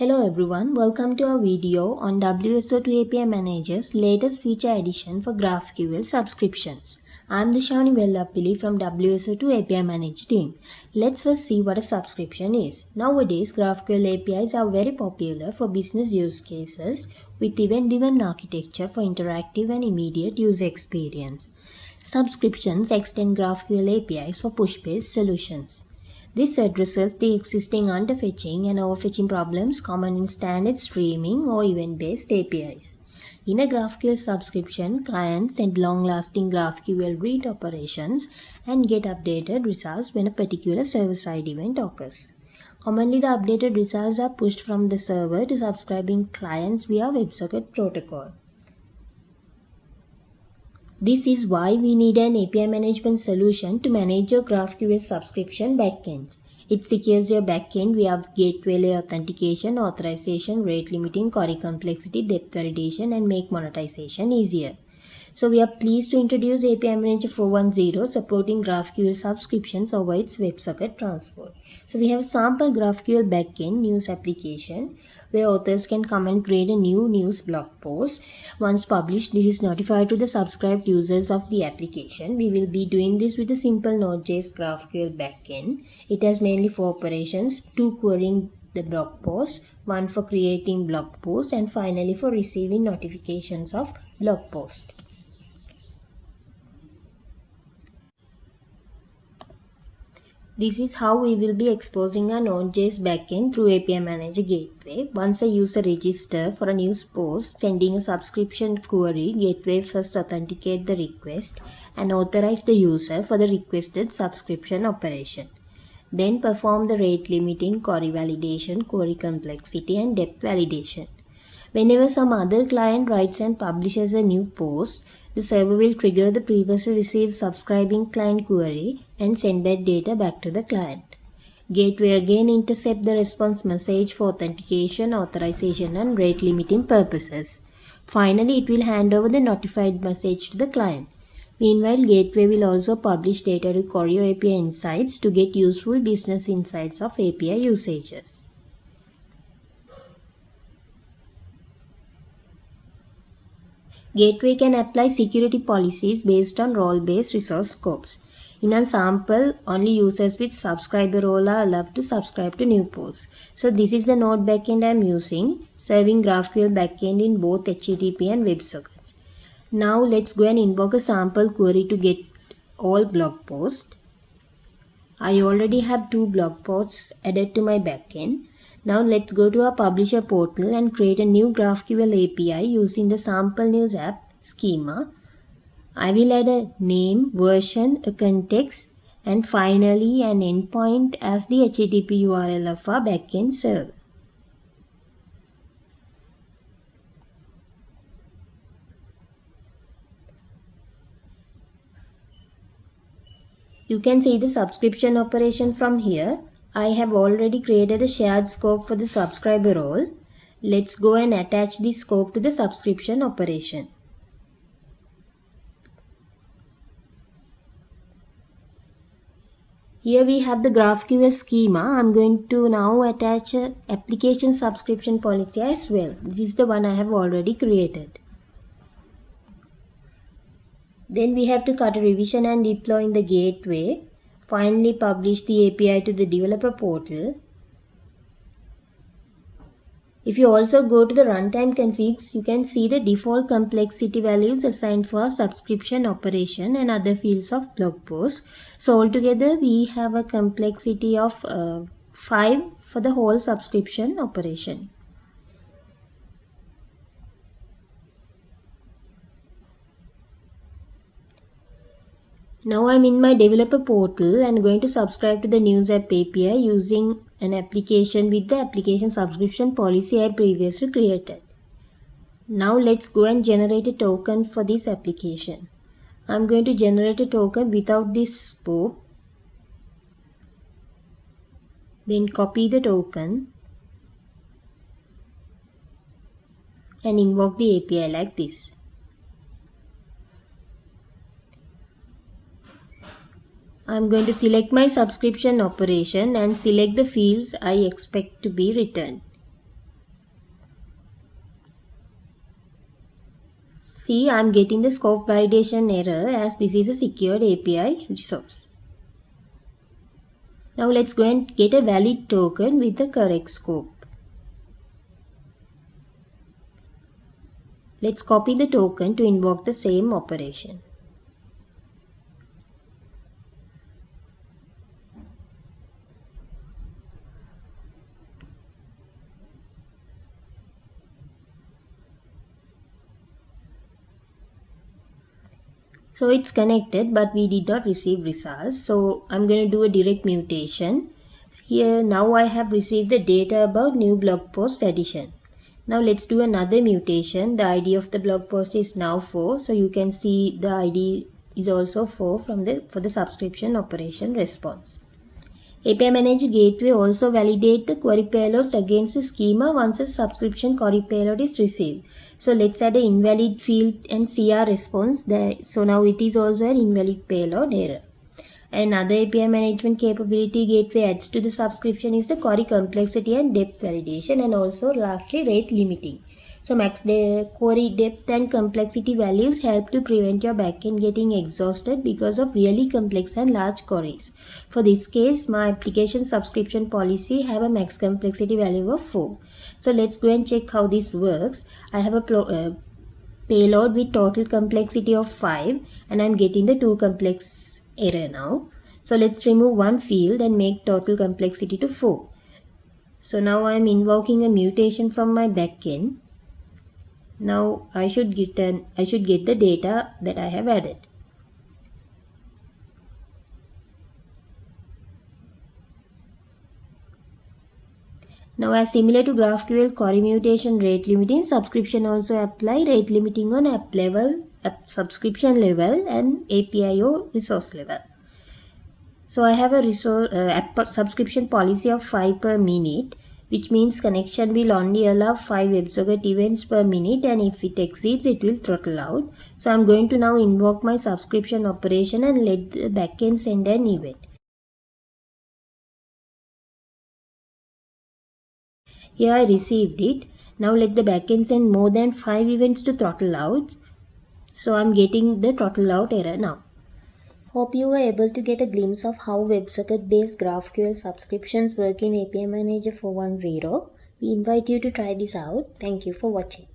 Hello everyone, welcome to our video on WSO2 API Manager's latest feature addition for GraphQL subscriptions. I'm Dishani Vellapilli from WSO2 API Manager team. Let's first see what a subscription is. Nowadays, GraphQL APIs are very popular for business use cases with event-driven architecture for interactive and immediate user experience. Subscriptions extend GraphQL APIs for push-based solutions. This addresses the existing underfetching and overfetching problems common in standard streaming or event-based APIs. In a GraphQL subscription, clients send long-lasting GraphQL read operations and get updated results when a particular server-side event occurs. Commonly, the updated results are pushed from the server to subscribing clients via WebSocket protocol. This is why we need an API management solution to manage your GraphQL subscription backends. It secures your backend via gateway layer authentication, authorization, rate limiting, query complexity, depth validation, and make monetization easier. So we are pleased to introduce API Manager 410 supporting GraphQL subscriptions over its WebSocket transport. So we have a sample GraphQL backend news application where authors can come and create a new news blog post. Once published, this is notified to the subscribed users of the application. We will be doing this with a simple Node.js GraphQL backend. It has mainly four operations, two querying the blog post, one for creating blog post and finally for receiving notifications of blog post. This is how we will be exposing our Node.js backend through API Manager Gateway. Once a user registers for a news post, sending a subscription query, Gateway first authenticate the request and authorize the user for the requested subscription operation. Then perform the rate limiting, query validation, query complexity and depth validation. Whenever some other client writes and publishes a new post, the server will trigger the previously received subscribing client query and send that data back to the client. Gateway again intercept the response message for authentication, authorization and rate limiting purposes. Finally, it will hand over the notified message to the client. Meanwhile, Gateway will also publish data to Choreo API Insights to get useful business insights of API usages. Gateway can apply security policies based on role-based resource scopes. In a sample, only users with subscriber role are allowed to subscribe to new posts. So this is the node backend I'm using, serving GraphQL backend in both HTTP and WebSockets. Now let's go and invoke a sample query to get all blog posts. I already have two blog posts added to my backend. Now let's go to our publisher portal and create a new GraphQL API using the sample news app schema. I will add a name, version, a context, and finally an endpoint as the HTTP URL of our backend server. You can see the subscription operation from here. I have already created a shared scope for the subscriber role. Let's go and attach this scope to the subscription operation. Here we have the GraphQL schema. I'm going to now attach a application subscription policy as well. This is the one I have already created. Then we have to cut a revision and deploy in the gateway finally publish the API to the developer portal. If you also go to the runtime configs, you can see the default complexity values assigned for subscription operation and other fields of blog post. So altogether we have a complexity of uh, 5 for the whole subscription operation. Now I'm in my developer portal and going to subscribe to the News App API using an application with the application subscription policy I previously created. Now let's go and generate a token for this application. I'm going to generate a token without this scope. Then copy the token and invoke the API like this. I'm going to select my subscription operation and select the fields I expect to be returned. See, I'm getting the scope validation error as this is a secured API resource. Now let's go and get a valid token with the correct scope. Let's copy the token to invoke the same operation. So it's connected but we did not receive results. So I'm going to do a direct mutation. Here now I have received the data about new blog post addition. Now let's do another mutation. The ID of the blog post is now 4. So you can see the ID is also 4 from the for the subscription operation response. API Manager Gateway also validate the query payload against the schema once a subscription query payload is received. So let's add an invalid field and CR response. There. So now it is also an invalid payload error. Another API management capability gateway adds to the subscription is the query complexity and depth validation and also lastly rate limiting. So max query depth and complexity values help to prevent your backend getting exhausted because of really complex and large queries. For this case, my application subscription policy have a max complexity value of 4. So let's go and check how this works. I have a uh, payload with total complexity of 5 and I'm getting the 2 complex error now. So let's remove one field and make total complexity to 4. So now I'm invoking a mutation from my backend now I should get an I should get the data that I have added. Now as similar to GraphQL query mutation rate limiting, subscription also apply rate limiting on app level, app subscription level and API or resource level. So I have a resource, uh, app subscription policy of 5 per minute which means connection will only allow 5 WebSocket events per minute and if it exceeds it will throttle out. So I'm going to now invoke my subscription operation and let the backend send an event. Here I received it. Now let the backend send more than 5 events to throttle out. So I'm getting the throttle out error now. Hope you were able to get a glimpse of how WebSocket-based GraphQL subscriptions work in API Manager 4.10. We invite you to try this out. Thank you for watching.